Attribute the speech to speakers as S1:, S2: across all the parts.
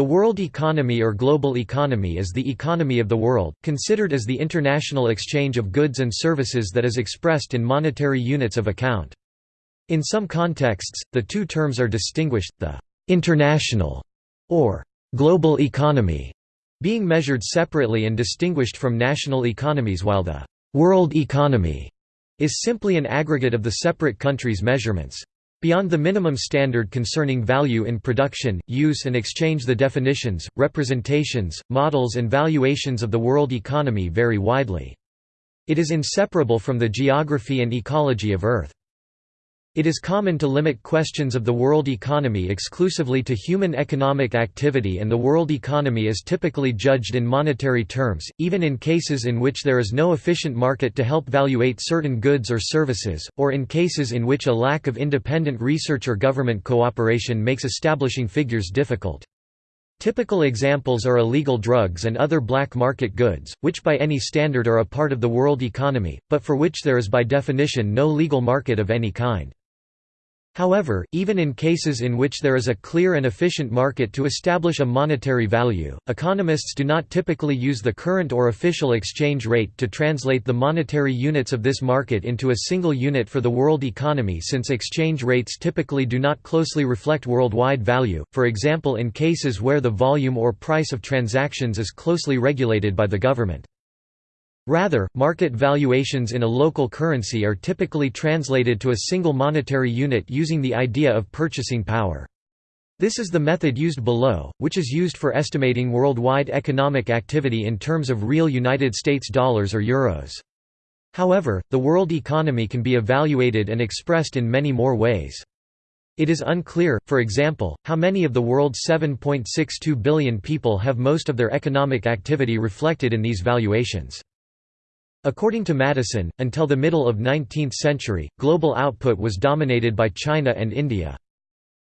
S1: The world economy or global economy is the economy of the world, considered as the international exchange of goods and services that is expressed in monetary units of account. In some contexts, the two terms are distinguished, the «international» or «global economy» being measured separately and distinguished from national economies while the «world economy» is simply an aggregate of the separate countries' measurements. Beyond the minimum standard concerning value in production, use and exchange the definitions, representations, models and valuations of the world economy vary widely. It is inseparable from the geography and ecology of Earth. It is common to limit questions of the world economy exclusively to human economic activity and the world economy is typically judged in monetary terms, even in cases in which there is no efficient market to help valuate certain goods or services, or in cases in which a lack of independent research or government cooperation makes establishing figures difficult. Typical examples are illegal drugs and other black market goods, which by any standard are a part of the world economy, but for which there is by definition no legal market of any kind. However, even in cases in which there is a clear and efficient market to establish a monetary value, economists do not typically use the current or official exchange rate to translate the monetary units of this market into a single unit for the world economy since exchange rates typically do not closely reflect worldwide value, for example in cases where the volume or price of transactions is closely regulated by the government. Rather, market valuations in a local currency are typically translated to a single monetary unit using the idea of purchasing power. This is the method used below, which is used for estimating worldwide economic activity in terms of real United States dollars or euros. However, the world economy can be evaluated and expressed in many more ways. It is unclear, for example, how many of the world's 7.62 billion people have most of their economic activity reflected in these valuations. According to Maddison, until the middle of 19th century, global output was dominated by China and India.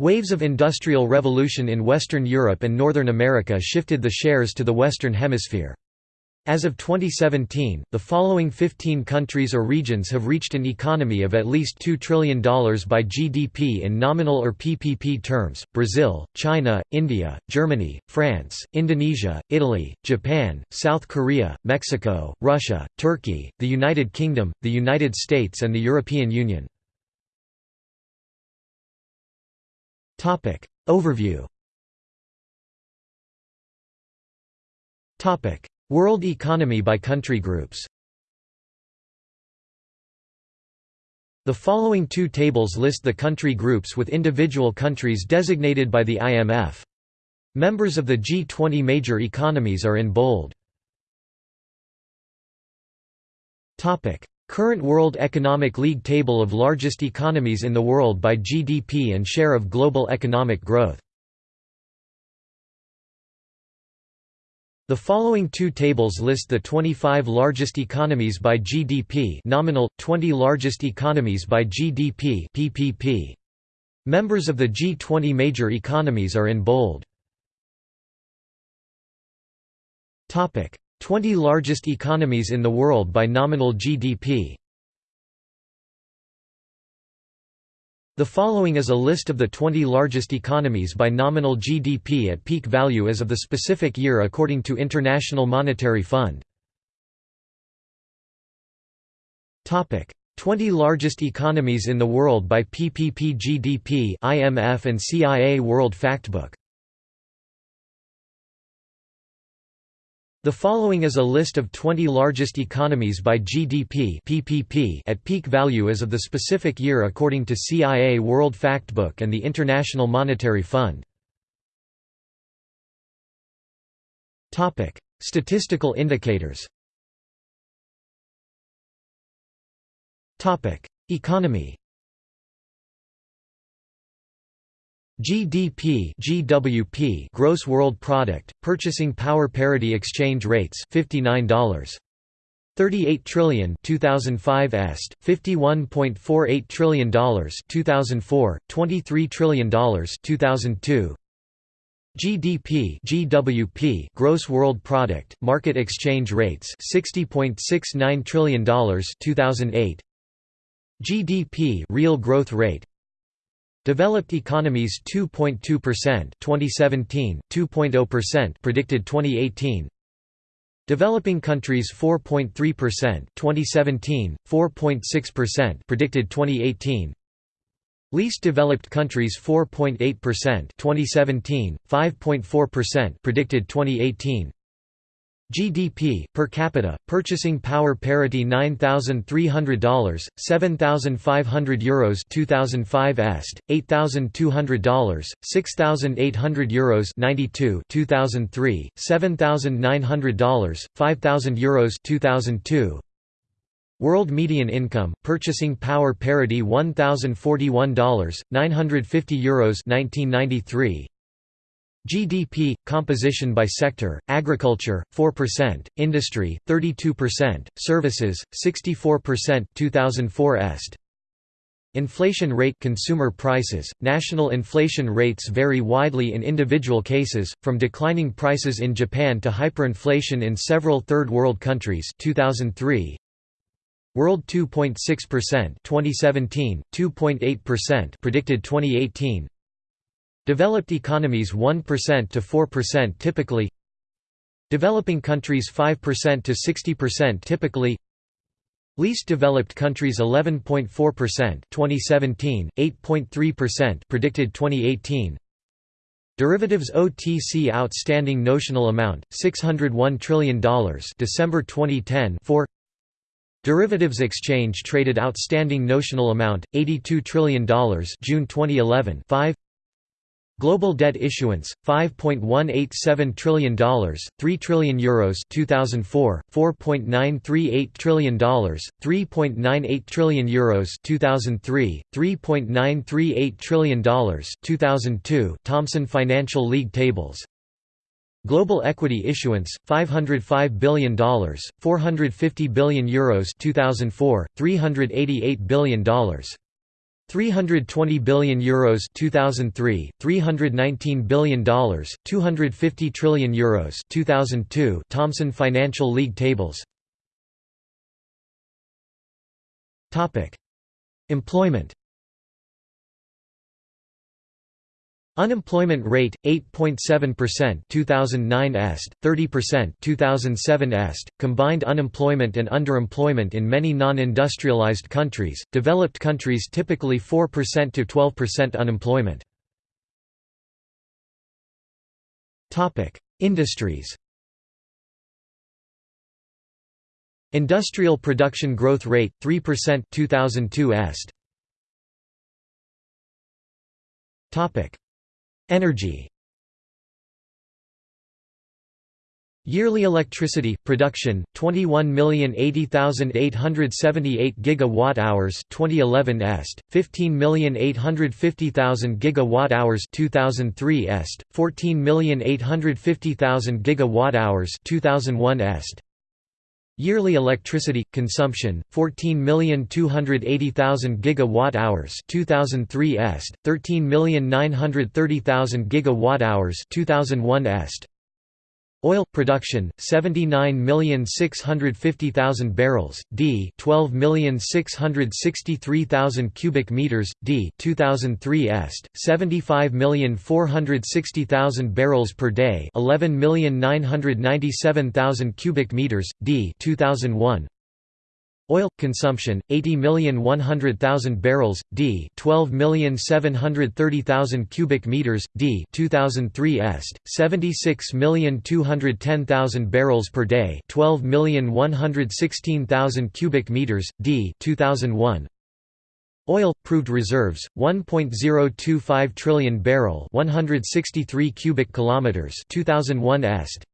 S1: Waves of industrial revolution in Western Europe and Northern America shifted the shares to the Western Hemisphere. As of 2017, the following 15 countries or regions have reached an economy of at least $2 trillion by GDP in nominal or PPP terms, Brazil, China, India, Germany, France, Indonesia, Italy, Japan, South Korea, Mexico, Russia, Turkey, the United Kingdom, the United States and the European Union. Overview World economy by country groups The following two tables list the country groups with individual countries designated by the IMF. Members of the G20 major economies are in bold. Current World Economic League table of largest economies in the world by GDP and share of global economic growth The following two tables list the 25 largest economies by GDP nominal, 20 largest economies by GDP PPP. Members of the G20 major economies are in bold. 20 largest economies in the world by nominal GDP The following is a list of the 20 largest economies by nominal GDP at peak value as of the specific year according to International Monetary Fund. 20 largest economies in the world by PPP GDP IMF and CIA World Factbook The following is a list of 20 largest economies by GDP (PPP) at peak value as of the specific year according to CIA World Factbook and the International Monetary Fund. Topic: Statistical indicators. Topic: Economy. GDP GWP gross world product purchasing power parity exchange rates $59 38 trillion 2005 est 51.48 trillion dollars 2004 23 trillion dollars 2002 GDP GWP gross world product market exchange rates 60.69 trillion dollars 2008 GDP real growth rate Developed economies 2.2% 2017, 2.0% predicted 2018. Developing countries 4.3% 2017, 4.6% predicted 2018. Least developed countries 4.8% 2017, 5.4% predicted 2018. GDP per capita purchasing power parity $9,300 7,500 euros 2005 est $8,200 6,800 euros 92 2003 $7,900 5,000 euros 2002 World median income purchasing power parity $1,041 950 euros 1993 GDP composition by sector: agriculture 4%, industry 32%, services 64%. 2004 est. Inflation rate consumer prices National inflation rates vary widely in individual cases from declining prices in Japan to hyperinflation in several third world countries 2003 World 2.6% 2017 2.8% predicted 2018 Developed economies 1% to 4% typically Developing countries 5% to 60% typically Least developed countries 11.4% 2017, 8.3% predicted 2018 Derivatives OTC outstanding notional amount $601 trillion December 2010 4 Derivatives exchange traded outstanding notional amount $82 trillion June 2011 5 Global debt issuance 5.187 trillion dollars, 3 trillion euros 2004, 4.938 trillion dollars, 3.98 trillion euros 2003, 3.938 trillion dollars 2002. Thomson Financial League tables. Global equity issuance $505 billion, 450 billion euros 2004, 388 billion dollars 320 billion euros 2003 319 billion dollars 250 trillion euros 2002 Thomson Financial League tables. Topic employment Unemployment rate 8.7% 2009 est 30% 2007 est. Combined unemployment and underemployment in many non-industrialized countries developed countries typically 4% to 12% unemployment. Topic industries. Industrial production growth rate 3% 2002 est. Topic Energy. Yearly electricity production 21,080,878 gigawatt-hours 2011 est 15,850,000 gigawatt-hours 2003 est 14,850,000 gigawatt-hours 2001 est Yearly electricity consumption 14,280,000 gigawatt-hours 2003 est 13,930,000 gigawatt-hours 2001 est Oil production 79,650,000 barrels d 12,663,000 cubic meters d 2003 est 75,460,000 barrels per day 11,997,000 cubic meters d 2001 Oil consumption 80,100,000 barrels d 12,730,000 cubic meters d 2003 est 76,210,000 barrels per day 12,116,000 cubic meters d 2001 Oil proved reserves 1.025 trillion barrel 163 cubic kilometers 2001 est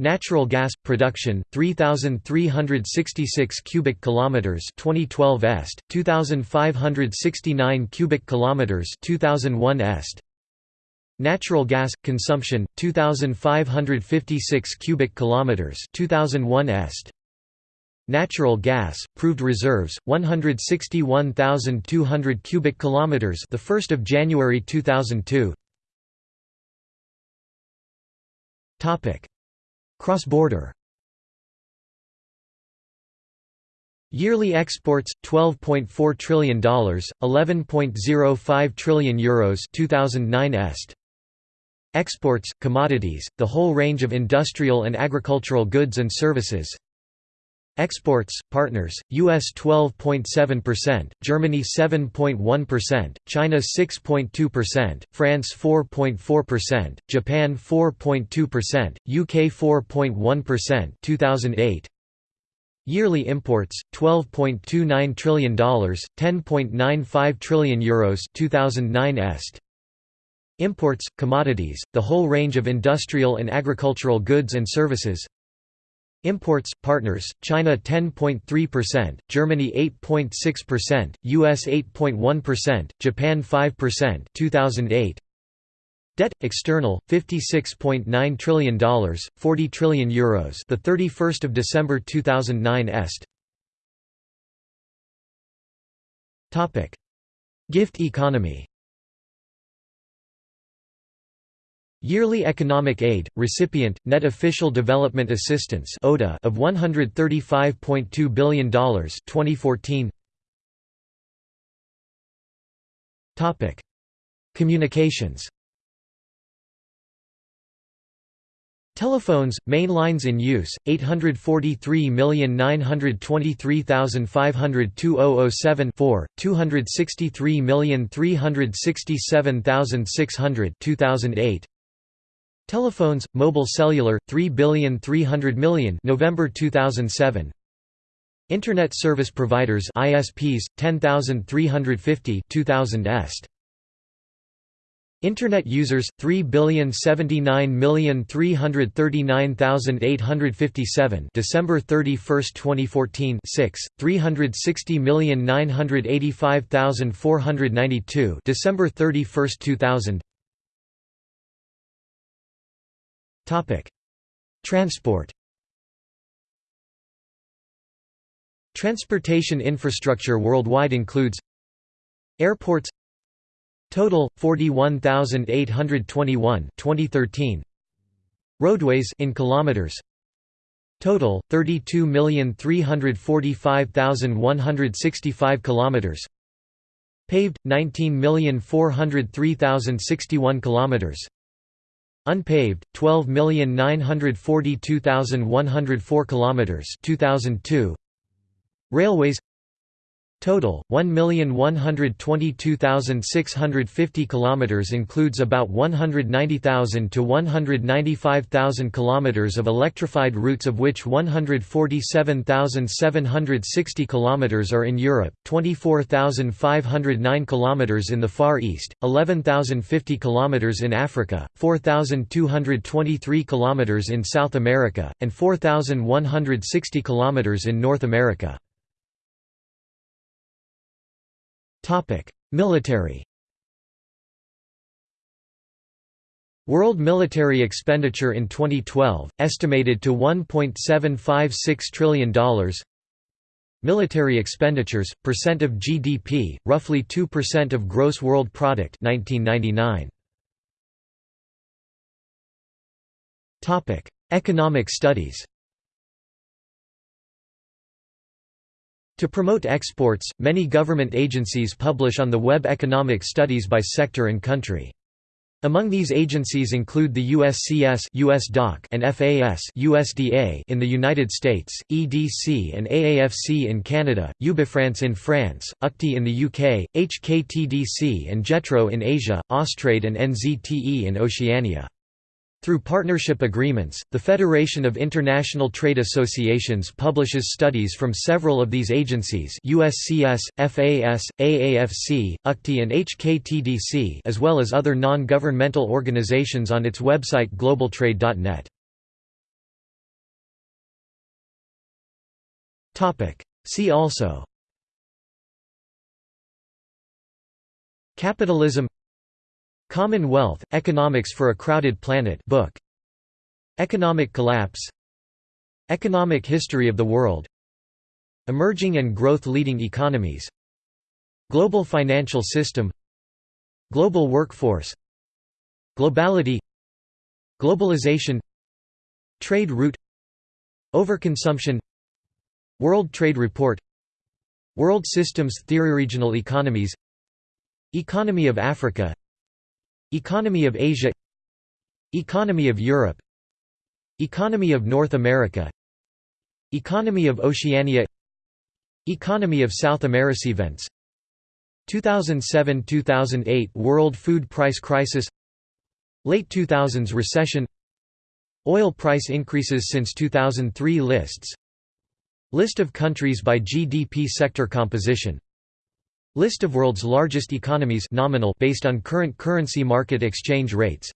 S1: Natural gas production 3366 cubic kilometers 2012 est 2569 cubic kilometers 2001 est. Natural gas consumption 2556 cubic kilometers 2001 est. Natural gas proved reserves 161,200 cubic kilometers the 1st of January 2002 topic Cross-border Yearly exports 12.4 trillion dollars, 11.05 trillion euros 2009 est. Exports commodities, the whole range of industrial and agricultural goods and services. Exports partners US 12.7%, Germany 7.1%, China 6.2%, France 4.4%, Japan 4.2%, UK 4.1% 2008 Yearly imports $12.29 trillion, 10.95 trillion euros 2009 est. Imports commodities, the whole range of industrial and agricultural goods and services. Imports partners China 10.3%, Germany 8.6%, US 8.1%, Japan 5% 2008 Debt external 56.9 trillion dollars, 40 trillion euros. The 31st of December 2009 est. Topic: Gift economy. Yearly economic aid recipient net official development assistance (ODA) of 135.2 billion dollars 2014. Topic: Communications. Telephones, main lines in use, 843,923,500 4, 263,367,600 2008. Telephones, mobile cellular, 3,300,000,000 November 2007. Internet service providers ISPs, 10,350 2000 est. Internet users 3,079,339,857 December 31, 2014 6 360,985,492 December 31, 2000 Transport Transportation infrastructure worldwide includes Airports Total 41,821 2013 Roadways in kilometers Total 32,345,165 kilometers Paved 19,403,061 kilometers Unpaved 12,942,104 kilometers 2002 Railways Total 1,122,650 kilometers includes about 190,000 to 195,000 kilometers of electrified routes of which 147,760 kilometers are in Europe, 24,509 kilometers in the Far East, 11,050 kilometers in Africa, 4,223 kilometers in South America, and 4,160 kilometers in North America. Military World military expenditure in 2012, estimated to $1.756 trillion Military expenditures, percent of GDP, roughly 2% of gross world product 1999. Economic studies To promote exports, many government agencies publish on the web economic studies by sector and country. Among these agencies include the USCS US DOC and FAS USDA in the United States, EDC and AAFC in Canada, UBIFrance in France, UCTI in the UK, HKTDC and JETRO in Asia, Austrade and NZTE in Oceania. Through partnership agreements, the Federation of International Trade Associations publishes studies from several of these agencies USCS, FAS, AAFC, UCTI and HKTDC as well as other non-governmental organizations on its website globaltrade.net. See also Capitalism Commonwealth, Economics for a Crowded Planet book. Economic Collapse. Economic History of the World. Emerging and Growth Leading Economies. Global Financial System. Global Workforce. Globality. Globalization. Trade route. Overconsumption. World Trade Report. World Systems Theory Regional economies. Economy of Africa Economy of Asia Economy of Europe Economy of North America Economy of Oceania Economy of South America Events 2007–2008 World Food Price Crisis Late 2000s Recession Oil price increases since 2003 Lists List of countries by GDP sector composition List of world's largest economies nominal based on current currency market exchange rates.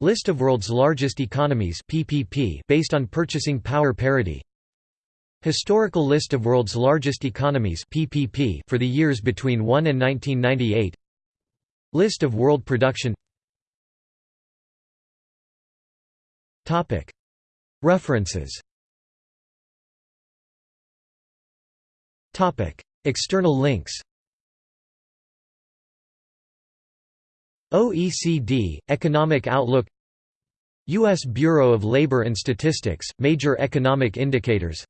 S1: List of world's largest economies PPP based on purchasing power parity. Historical list of world's largest economies PPP for the years between 1 and 1998 List of world production. Topic. References. Topic. External links OECD, Economic Outlook U.S. Bureau of Labor and Statistics, Major Economic Indicators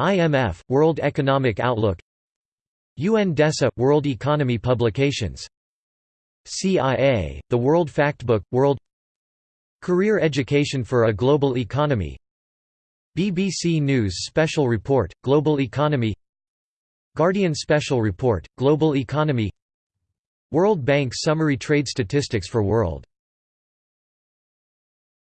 S1: IMF, World Economic Outlook UNDESA, World Economy Publications CIA, The World Factbook, World Career Education for a Global Economy BBC News Special Report, Global Economy Guardian Special Report, Global Economy World Bank Summary Trade Statistics for World